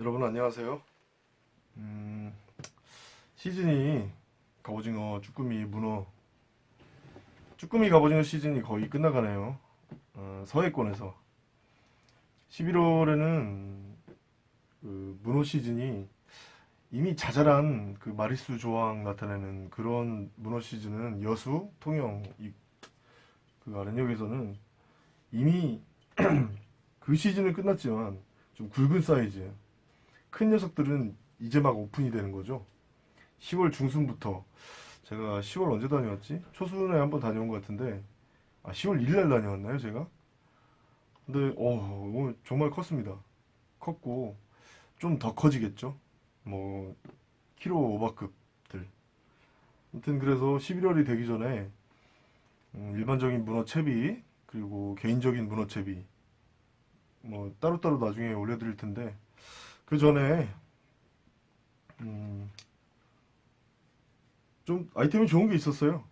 여러분 안녕하세요. 음, 시즌이 갑오징어, 쭈꾸미, 문어 쭈꾸미 갑오징어 시즌이 거의 끝나가네요. 어, 서해권에서 11월에는 그 문어 시즌이 이미 자잘한 그 마리수 조항 나타내는 그런 문어 시즌은 여수, 통영 이, 그 아랫역에서는 이미 그 시즌은 끝났지만 좀 굵은 사이즈 큰 녀석들은 이제 막 오픈이 되는 거죠 10월 중순부터 제가 10월 언제 다녀왔지? 초순에 한번 다녀온 것 같은데 아 10월 1일 날 다녀왔나요 제가? 근데 어 정말 컸습니다 컸고 좀 더 커지겠죠 뭐 키로 오버급들 아무튼 그래서 11월이 되기 전에 음, 일반적인 문어 채비 그리고 개인적인 문어 채비 뭐 따로따로 나중에 올려드릴 텐데 그 전에 음, 좀 아이템이 좋은 게 있었어요.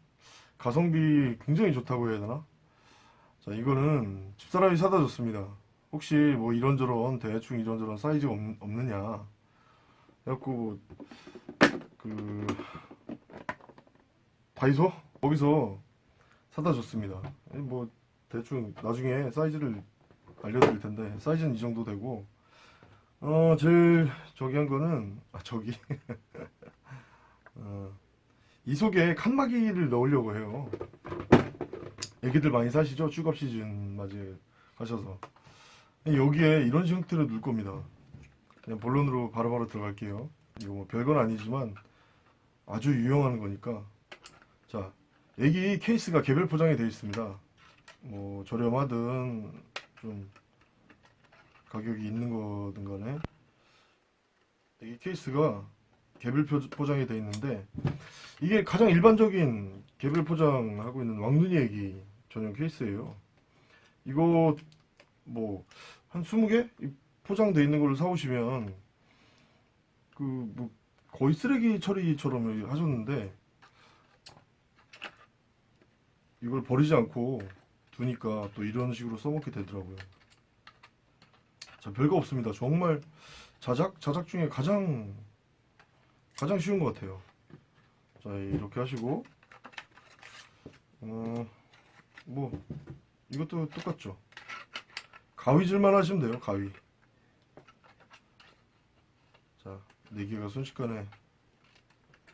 가성비 굉장히 좋다고 해야 되나? 자 이거는 집사람이 사다 줬습니다. 혹시 뭐 이런저런 대충 이런저런 사이즈가 없, 없느냐 그래갖고 그 다이소 거기서 사다 줬습니다. 뭐 대충 나중에 사이즈를 알려드릴 텐데 사이즈는 이 정도 되고 어 제일 저기 한 거는 아 저기. 어, 이 속에 칸막이를 넣으려고 해요. 애기들 많이 사시죠? 추갑 시즌 맞이 하셔서. 여기에 이런 형태로 넣을 겁니다. 그냥 본론으로 바로 바로 들어갈게요. 이거 뭐 별건 아니지만 아주 유용한 거니까. 자 애기 케이스가 개별 포장이 되어 있습니다. 뭐 저렴하든 좀 가격이 있는 거든 간에. 이 케이스가 개별 표- 포장이 되어 있는데 이게 가장 일반적인 개별 포장하고 있는 왕눈이 애기 전용 케이스예요. 이거 뭐 한 20개? 포장되어 있는 걸로 사오시면 그 뭐 거의 쓰레기 처리처럼 하셨는데 이걸 버리지 않고 두니까 또 이런 식으로 써먹게 되더라고요 자, 별거 없습니다. 정말 자작, 자작 중에 가장, 가장 쉬운 것 같아요. 자, 이렇게 하시고, 어, 뭐, 이것도 똑같죠. 가위질만 하시면 돼요, 가위. 자, 네 개가 순식간에,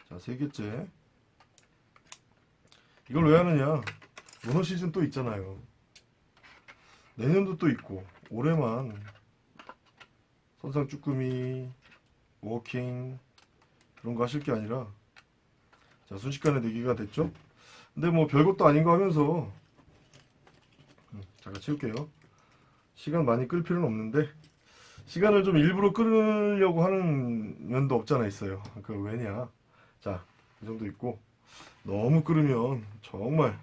자, 세 개째. 이걸 왜 하느냐? 문어 시즌 또 있잖아요. 내년도 또 있고, 올해만 선상 쭈꾸미, 워킹 그런 거 하실 게 아니라 자 순식간에 내기가 됐죠? 근데 뭐 별것도 아닌 거 하면서 음, 잠깐 치울게요. 시간 많이 끌 필요는 없는데 시간을 좀 일부러 끌으려고 하는 면도 없잖아 있어요. 그 왜냐? 자, 이 정도 있고 너무 끌으면 정말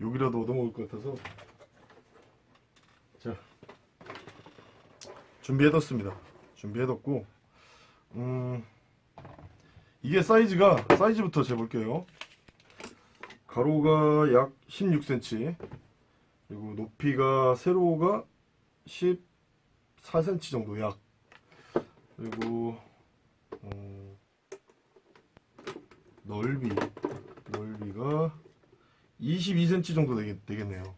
욕이라도 얻어먹을 것 같아서 자 준비해뒀습니다. 준비해뒀고 음 이게 사이즈가 사이즈부터 재볼게요. 가로가 약 16cm 그리고 높이가 세로가 14cm 정도 약. 그리고 음, 넓이 넓이가 22cm 정도 되겠, 되겠네요.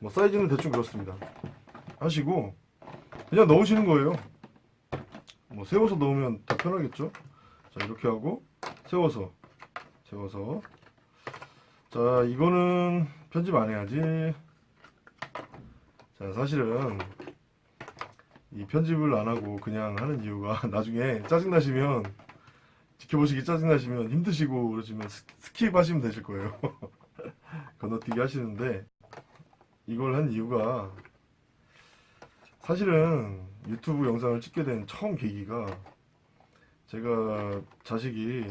뭐 사이즈는 대충 그렇습니다. 하시고 그냥 넣으시는 거예요. 뭐 세워서 넣으면 더 편하겠죠? 자 이렇게 하고 세워서 세워서 자 이거는 편집 안 해야지. 자 사실은 이 편집을 안 하고 그냥 하는 이유가 나중에 짜증 나시면 지켜보시기 짜증 나시면 힘드시고 그러시면 스- skip 하시면 되실 거예요. 건너뛰기 하시는데 이걸 한 이유가 사실은 유튜브 영상을 찍게 된 처음 계기가 제가 자식이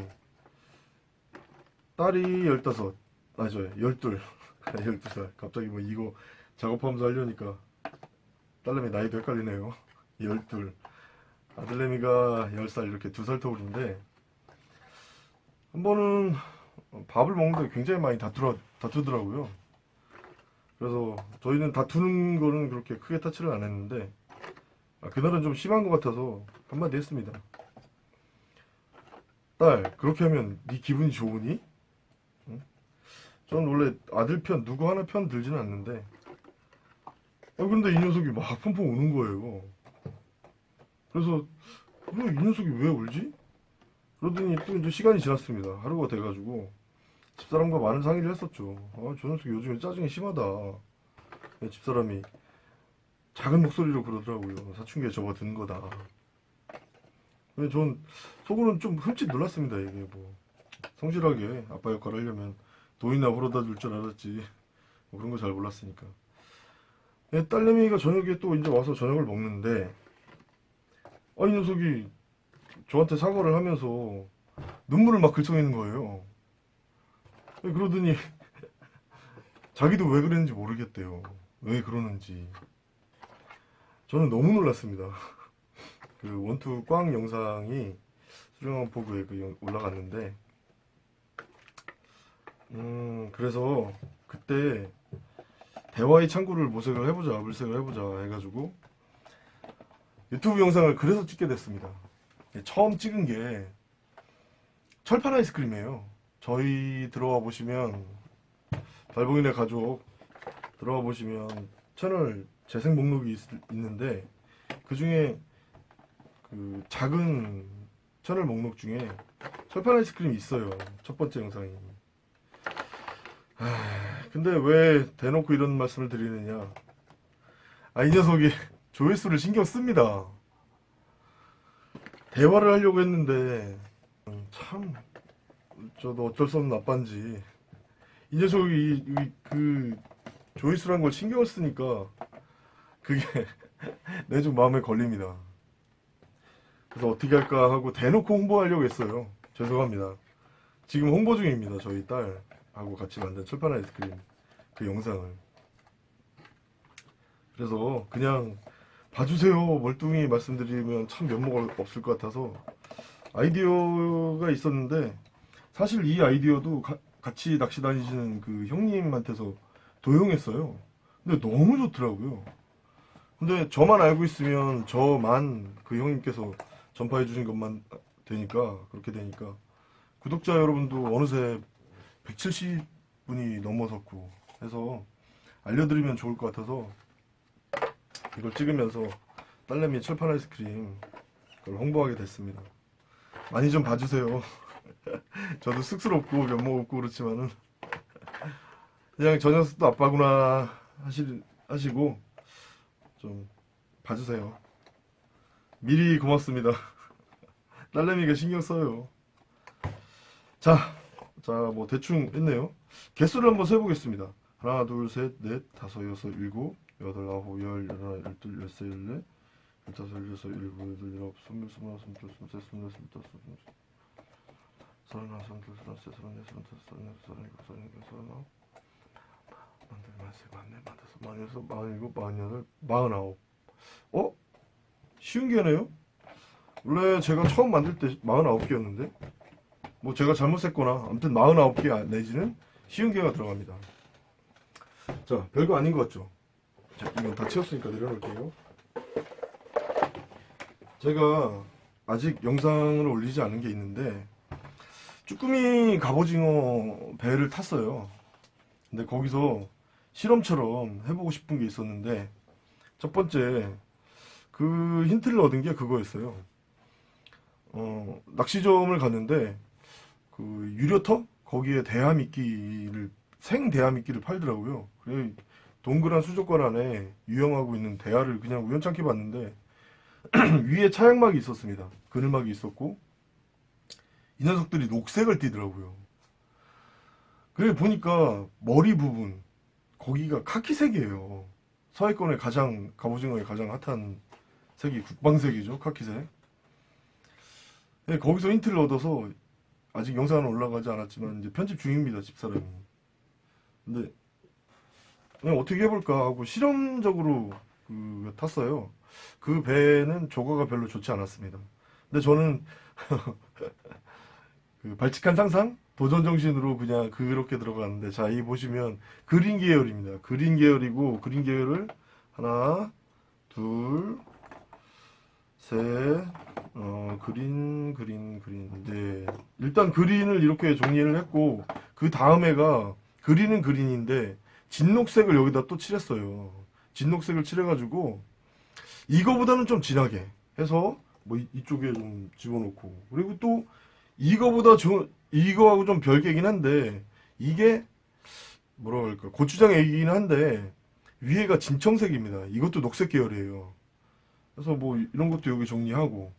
딸이 15, 아죠 12, 12살. 갑자기 뭐 이거 작업하면서 하려니까 딸내미 나이도 헷갈리네요. 12 아들내미가 10살 이렇게 두 살 터울인데 한 번은 밥을 먹는데 굉장히 많이 다투라, 다투더라고요 그래서 저희는 다투는 거는 그렇게 크게 터치를 안 했는데 아, 그날은 좀 심한 것 같아서 한마디 했습니다. 딸, 그렇게 하면 네 기분이 좋으니? 응? 저는 원래 아들 편, 누구 하나 편 들지는 않는데 아, 근데 이 녀석이 막 펑펑 우는 거예요. 그래서 어, 이 녀석이 왜 울지? 그러더니 또 이제 시간이 지났습니다. 하루가 돼가지고 집사람과 많은 상의를 했었죠. 아, 저 녀석이 요즘에 짜증이 심하다. 집사람이 작은 목소리로 그러더라고요. 사춘기에 접어든 거다. 근데 전 속으로는 좀 흠칫 놀랐습니다. 이게 뭐 성실하게 아빠 역할을 하려면 돈이나 벌어다 줄 줄 알았지. 뭐 그런 거 잘 몰랐으니까. 예, 딸내미가 저녁에 또 이제 와서 저녁을 먹는데 아, 이 녀석이 저한테 사과를 하면서 눈물을 막 글썽이는 거예요. 예, 그러더니 자기도 왜 그랬는지 모르겠대요. 왜 그러는지. 저는 너무 놀랐습니다. 그 원투 꽝 영상이 수령한 포그에 그 영- 올라갔는데, 음, 그래서 그때 대화의 창구를 모색을 해보자, 물색을 해보자 해가지고 유튜브 영상을 그래서 찍게 됐습니다. 처음 찍은 게 철판 아이스크림이에요. 저희 들어와 보시면 달봉이네 가족 들어가 보시면 채널 재생 목록이 있, 는데 그 중에 그 작은 채널 목록 중에 철판 아이스크림이 있어요. 첫 번째 영상이. 아, 근데 왜 대놓고 이런 말씀을 드리느냐? 아, 이 녀석이 조회수를 신경 씁니다. 대화를 하려고 했는데 음, 참 저도 어쩔 수 없는 아빠인지 이 녀석이 이- 이- 그 조회수란 걸 신경을 쓰니까 그게 내 좀 마음에 걸립니다. 그래서 어떻게 할까 하고 대놓고 홍보하려고 했어요. 죄송합니다. 지금 홍보 중입니다. 저희 딸하고 같이 만든 철판 아이스크림 그 영상을. 그래서 그냥 봐주세요. 멀뚱히 말씀드리면 참 면목 없을 것 같아서 아이디어가 있었는데 사실 이 아이디어도 가- 같이 낚시 다니시는 그 형님한테서 도용했어요. 근데 너무 좋더라고요. 근데 저만 알고 있으면 저만 그 형님께서 전파해 주신 것만 되니까 그렇게 되니까 구독자 여러분도 어느새 170분이 넘어섰고 해서 알려드리면 좋을 것 같아서 이걸 찍으면서 딸내미 철판 아이스크림 그걸 홍보하게 됐습니다. 많이 좀 봐주세요. 저도 쑥스럽고 면목 없고 그렇지만은 그냥 저 녀석도 아빠구나 하시, 하시고 좀 봐주세요. 미리 고맙습니다. 딸내미가 신경 써요. 자, 자, 뭐 대충 했네요. 개수를 한번 세보겠습니다. 하나, 둘, 셋, 넷, 다섯, 여섯, 일곱, 여덟, 아홉, 열, 열하나, 열둘, 열세, 열네, 열다섯, 열여섯, 일곱, 여덟, 열아홉, 스물, 스물 하나, 스물 둘, 스물 셋, 스물 넷, 스물 다섯, 스물여섯, 서른하나, 서른둘, 서른셋, 서른넷, 서른다섯, 서른여섯, 서른일곱, 서른여덟, 서른아홉, 만둘, 만세, 만네, 만다섯, 만여섯, 만일곱, 만여덟, 마흔아홉. 어? 쉬운 게네요? 원래 제가 처음 만들 때 49개였는데 뭐 제가 잘못했거나 아무튼 49개 내지는 쉬운 개가 들어갑니다 자 별거 아닌 것 같죠 자 이건 다 채웠으니까 내려놓을게요 제가 아직 영상을 올리지 않은 게 있는데 쭈꾸미 갑오징어 배를 탔어요 근데 거기서 실험처럼 해보고 싶은 게 있었는데 첫 번째 그 힌트를 얻은 게 그거였어요. 어, 낚시점을 갔는데 그 유료터 거기에 대하미끼를 생 대하미끼를 팔더라고요. 그래 동그란 수족관 안에 유영하고 있는 대하를 그냥 우연찮게 봤는데 위에 차양막이 있었습니다. 그늘막이 있었고 이 녀석들이 녹색을 띠더라고요. 그래 보니까 머리 부분 거기가 카키색이에요. 서해권의 가장 갑오징어의 가장 핫한 색이 국방색이죠 카키색 네, 거기서 힌트를 얻어서 아직 영상은 올라가지 않았지만 이제 편집 중입니다 집사람이 근데 어떻게 해볼까 하고 실험적으로 그 탔어요 그 배는 조과가 별로 좋지 않았습니다 근데 저는 그 발칙한 상상 도전 정신으로 그냥 그렇게 들어갔는데 자 이 보시면 그린 계열입니다 그린 계열이고 그린 계열을 하나 둘 셋, 어, 그린, 그린, 그린. 네. 일단 그린을 이렇게 정리를 했고, 그 다음에가, 그린은 그린인데, 진녹색을 여기다 또 칠했어요. 진녹색을 칠해가지고, 이거보다는 좀 진하게 해서, 뭐, 이- 이쪽에 좀 집어넣고, 그리고 또, 이거보다 저, 이거하고 좀 별개긴 한데, 이게, 뭐라 그럴까, 고추장 액이긴 한데, 위에가 진청색입니다. 이것도 녹색 계열이에요. 그래서 뭐 이런 것도 여기 정리하고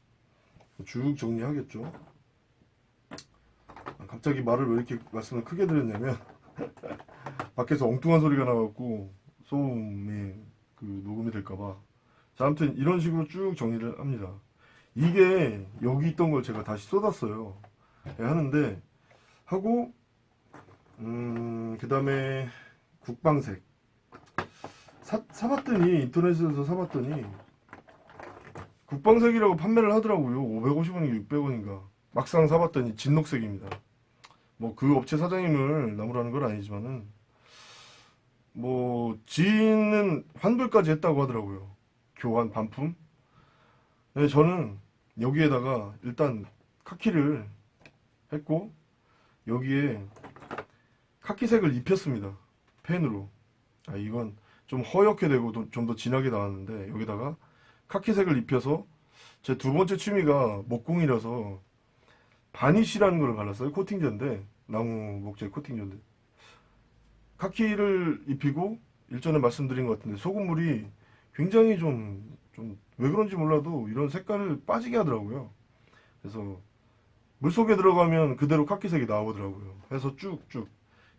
쭉 정리하겠죠. 아, 갑자기 말을 왜 이렇게 말씀을 크게 드렸냐면 밖에서 엉뚱한 소리가 나갖고 소음이 그 녹음이 될까봐. 자, 아무튼 이런 식으로 쭉 정리를 합니다. 이게 여기 있던 걸 제가 다시 쏟았어요. 예, 하는데 하고 음, 그 다음에 국방색. 사, 사봤더니 인터넷에서 사봤더니 국방색이라고 판매를 하더라고요. 550원인가 600원인가. 막상 사봤더니 진녹색입니다. 뭐 그 업체 사장님을 나무라는 건 아니지만은 뭐 지인은 환불까지 했다고 하더라고요. 교환 반품 네, 저는 여기에다가 일단 카키를 했고 여기에 카키색을 입혔습니다. 펜으로. 아 이건 좀 허옇게 되고 좀 더 진하게 나왔는데 여기다가 카키색을 입혀서 제 두 번째 취미가 목공이라서 바니쉬라는 걸 발랐어요 코팅제인데. 나무 목재 코팅제인데. 카키를 입히고 일전에 말씀드린 것 같은데 소금물이 굉장히 좀 좀 왜 그런지 몰라도 이런 색깔을 빠지게 하더라고요. 그래서 물속에 들어가면 그대로 카키색이 나오더라고요. 해서 쭉쭉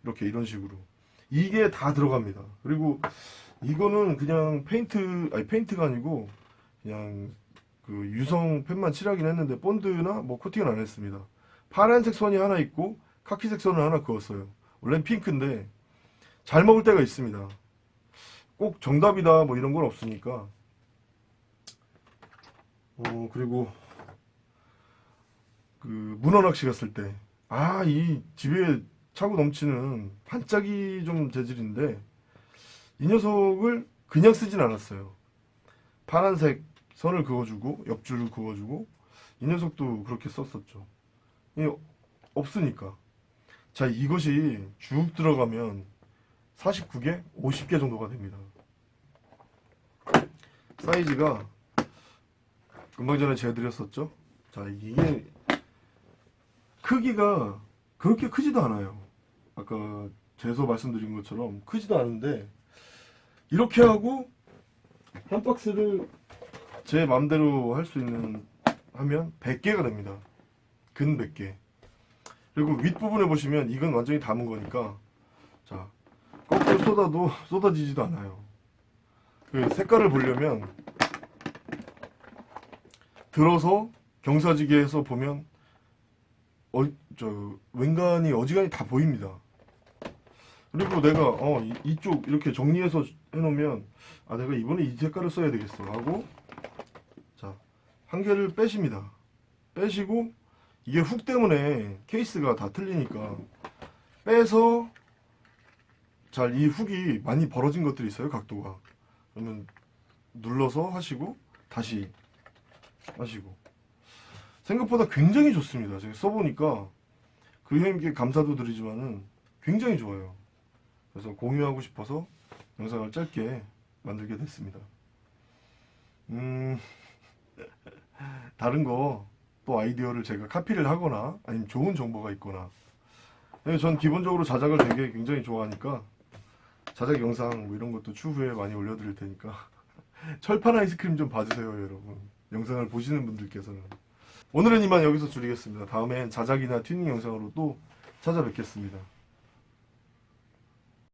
이렇게 이런 식으로. 이게 다 들어갑니다. 그리고 이거는 그냥 페인트 아니 페인트가 아니고 그냥 그 유성 펜만 칠하긴 했는데 본드나 뭐 코팅은 안 했습니다. 파란색 선이 하나 있고 카키색 선을 하나 그었어요. 원래는 핑크인데 잘 먹을 때가 있습니다 꼭 정답이다 뭐 이런 건 없으니까 어 그리고 그 문어 낚시 갔을 때 아 이 집에 차고 넘치는 반짝이 좀 재질인데 이 녀석을 그냥 쓰진 않았어요. 파란색 선을 그어주고 옆줄을 그어주고 이 녀석도 그렇게 썼었죠. 이 없으니까. 자 이것이 쭉 들어가면 49개, 50개 정도가 됩니다. 사이즈가 금방 전에 재드렸었죠. 자 이게 크기가 그렇게 크지도 않아요. 아까 재서 말씀드린 것처럼 크지도 않은데 이렇게 하고 한 박스를 제 맘대로 할 수 있는 하면 100개가 됩니다. 근 100개. 그리고 윗부분에 보시면 이건 완전히 담은 거니까 자 거꾸로 쏟아도 쏟아지지도 않아요. 그 색깔을 보려면 들어서 경사지게 해서 보면 어, 저 웬간히 어지간히 다 보입니다. 그리고 내가 어 이- 이쪽 이렇게 정리해서 해놓으면 아 내가 이번에 이 색깔을 써야 되겠어 하고 자 한 개를 빼십니다. 빼시고 이게 훅 때문에 케이스가 다 틀리니까 빼서 잘 이 훅이 많이 벌어진 것들이 있어요 각도가 그러면 눌러서 하시고 다시 하시고 생각보다 굉장히 좋습니다. 제가 써보니까 그 형님께 감사도 드리지만은 굉장히 좋아요. 그래서 공유하고 싶어서 영상을 짧게 만들게 됐습니다. 음, 다른 거 또 아이디어를 제가 카피를 하거나 아니면 좋은 정보가 있거나 네, 전 기본적으로 자작을 되게 굉장히 좋아하니까 자작 영상 뭐 이런 것도 추후에 많이 올려드릴 테니까. 철판 아이스크림 좀 봐주세요 여러분. 영상을 보시는 분들께서는. 오늘은 이만 여기서 줄이겠습니다. 다음엔 자작이나 튜닝 영상으로 또 찾아뵙겠습니다